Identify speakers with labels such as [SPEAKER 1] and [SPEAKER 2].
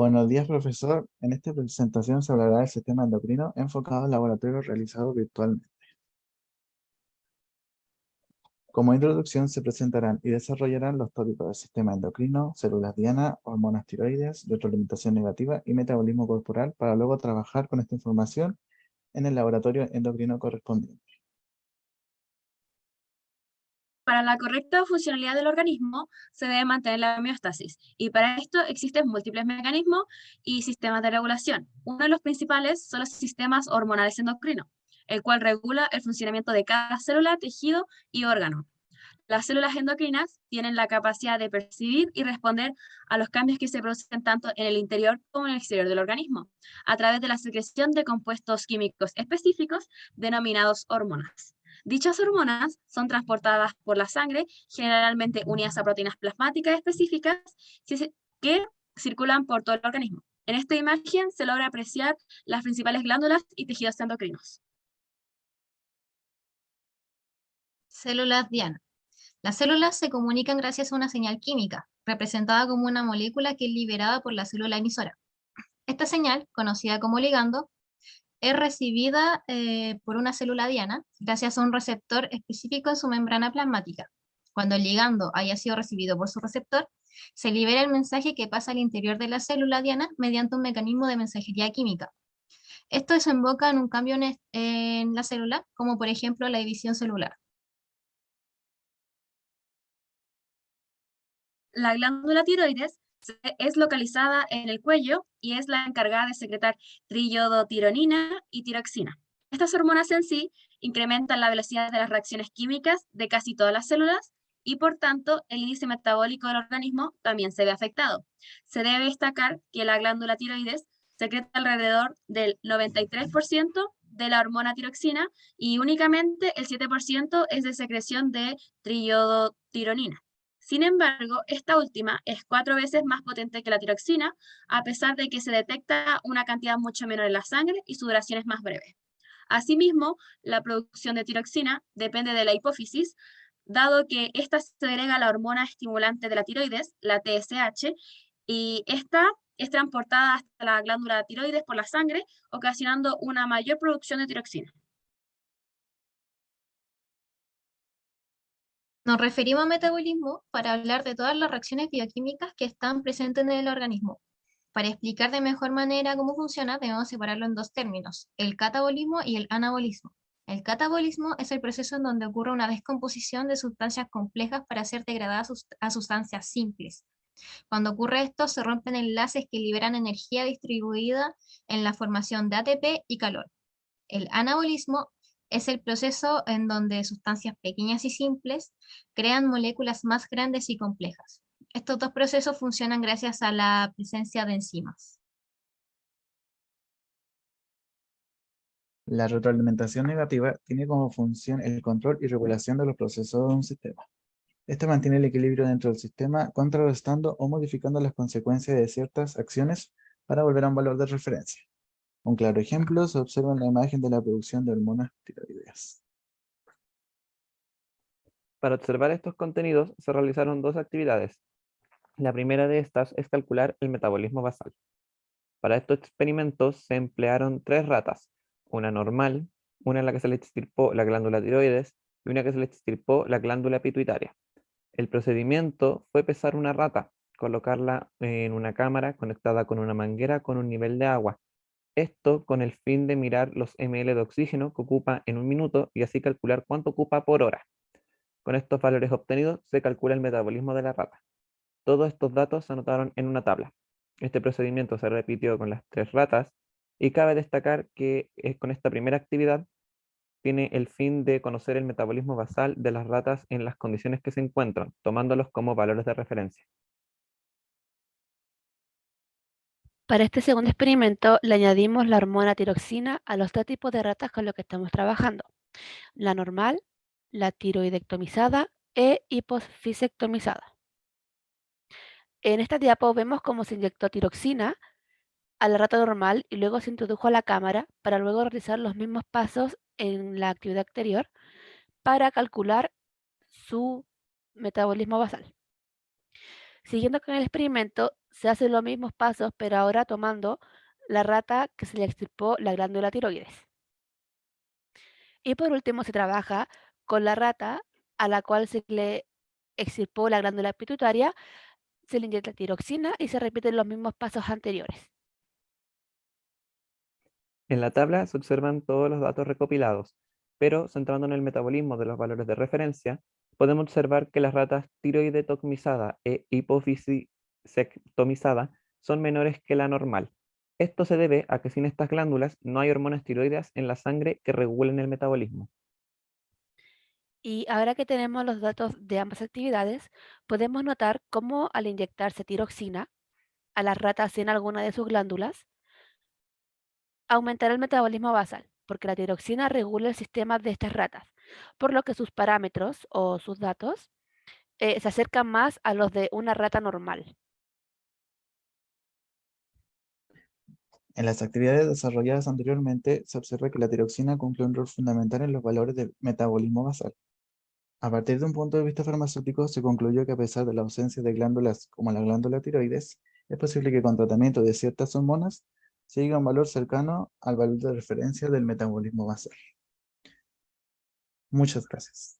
[SPEAKER 1] Buenos días, profesor. En esta presentación se hablará del sistema endocrino enfocado al laboratorio realizado virtualmente. Como introducción se presentarán y desarrollarán los tópicos del sistema endocrino, células diana, hormonas tiroides, retroalimentación negativa y metabolismo corporal para luego trabajar con esta información en el laboratorio endocrino correspondiente.
[SPEAKER 2] Para la correcta funcionalidad del organismo se debe mantener la homeostasis y para esto existen múltiples mecanismos y sistemas de regulación. Uno de los principales son los sistemas hormonales endocrinos, el cual regula el funcionamiento de cada célula, tejido y órgano. Las células endocrinas tienen la capacidad de percibir y responder a los cambios que se producen tanto en el interior como en el exterior del organismo, a través de la secreción de compuestos químicos específicos denominados hormonas. Dichas hormonas son transportadas por la sangre, generalmente unidas a proteínas plasmáticas específicas que circulan por todo el organismo. En esta imagen se logra apreciar las principales glándulas y tejidos endocrinos.
[SPEAKER 3] Células Diana. Las células se comunican gracias a una señal química, representada como una molécula que es liberada por la célula emisora. Esta señal, conocida como ligando, es recibida eh, por una célula diana gracias a un receptor específico en su membrana plasmática. Cuando el ligando haya sido recibido por su receptor, se libera el mensaje que pasa al interior de la célula diana mediante un mecanismo de mensajería química. Esto desemboca en un cambio en, en la célula, como por ejemplo la división celular.
[SPEAKER 2] La glándula tiroides es localizada en el cuello y es la encargada de secretar triiodotironina y tiroxina. Estas hormonas en sí incrementan la velocidad de las reacciones químicas de casi todas las células y por tanto el índice metabólico del organismo también se ve afectado. Se debe destacar que la glándula tiroides secreta alrededor del 93% de la hormona tiroxina y únicamente el 7% es de secreción de triiodotironina. Sin embargo, esta última es cuatro veces más potente que la tiroxina, a pesar de que se detecta una cantidad mucho menor en la sangre y su duración es más breve. Asimismo, la producción de tiroxina depende de la hipófisis, dado que esta segrega la hormona estimulante de la tiroides, la TSH, y esta es transportada hasta la glándula tiroides por la sangre, ocasionando una mayor producción de tiroxina.
[SPEAKER 3] Nos referimos a metabolismo para hablar de todas las reacciones bioquímicas que están presentes en el organismo. Para explicar de mejor manera cómo funciona, debemos separarlo en dos términos, el catabolismo y el anabolismo. El catabolismo es el proceso en donde ocurre una descomposición de sustancias complejas para ser degradadas a sustancias simples. Cuando ocurre esto, se rompen enlaces que liberan energía distribuida en la formación de ATP y calor. El anabolismo es el proceso en donde sustancias pequeñas y simples crean moléculas más grandes y complejas. Estos dos procesos funcionan gracias a la presencia de enzimas.
[SPEAKER 1] La retroalimentación negativa tiene como función el control y regulación de los procesos de un sistema. Este mantiene el equilibrio dentro del sistema, contrarrestando o modificando las consecuencias de ciertas acciones para volver a un valor de referencia. Un claro ejemplo se observa en la imagen de la producción de hormonas tiroideas.
[SPEAKER 4] Para observar estos contenidos se realizaron dos actividades. La primera de estas es calcular el metabolismo basal. Para estos experimentos se emplearon tres ratas, una normal, una en la que se le extirpó la glándula tiroides y una que se le extirpó la glándula pituitaria. El procedimiento fue pesar una rata, colocarla en una cámara conectada con una manguera con un nivel de agua esto con el fin de mirar los ml de oxígeno que ocupa en un minuto y así calcular cuánto ocupa por hora. Con estos valores obtenidos se calcula el metabolismo de la rata. Todos estos datos se anotaron en una tabla. Este procedimiento se repitió con las tres ratas y cabe destacar que eh, con esta primera actividad tiene el fin de conocer el metabolismo basal de las ratas en las condiciones que se encuentran, tomándolos como valores de referencia.
[SPEAKER 5] Para este segundo experimento le añadimos la hormona tiroxina a los dos tipos de ratas con los que estamos trabajando. La normal, la tiroidectomizada e hipofisectomizada. En esta diapo vemos cómo se inyectó tiroxina a la rata normal y luego se introdujo a la cámara para luego realizar los mismos pasos en la actividad anterior para calcular su metabolismo basal. Siguiendo con el experimento, se hacen los mismos pasos, pero ahora tomando la rata que se le extirpó la glándula tiroides. Y por último se trabaja con la rata a la cual se le extirpó la glándula pituitaria, se le inyecta tiroxina y se repiten los mismos pasos anteriores.
[SPEAKER 4] En la tabla se observan todos los datos recopilados, pero centrando en el metabolismo de los valores de referencia, podemos observar que las ratas tiroidectomizada e hipofisisectomizada son menores que la normal. Esto se debe a que sin estas glándulas no hay hormonas tiroideas en la sangre que regulen el metabolismo.
[SPEAKER 5] Y ahora que tenemos los datos de ambas actividades, podemos notar cómo al inyectarse tiroxina a las ratas sin alguna de sus glándulas, aumentará el metabolismo basal, porque la tiroxina regula el sistema de estas ratas, por lo que sus parámetros o sus datos eh, se acercan más a los de una rata normal.
[SPEAKER 1] En las actividades desarrolladas anteriormente, se observa que la tiroxina cumple un rol fundamental en los valores del metabolismo basal. A partir de un punto de vista farmacéutico, se concluyó que a pesar de la ausencia de glándulas como la glándula tiroides, es posible que con tratamiento de ciertas hormonas se llegue a un valor cercano al valor de referencia del metabolismo basal. Muchas gracias.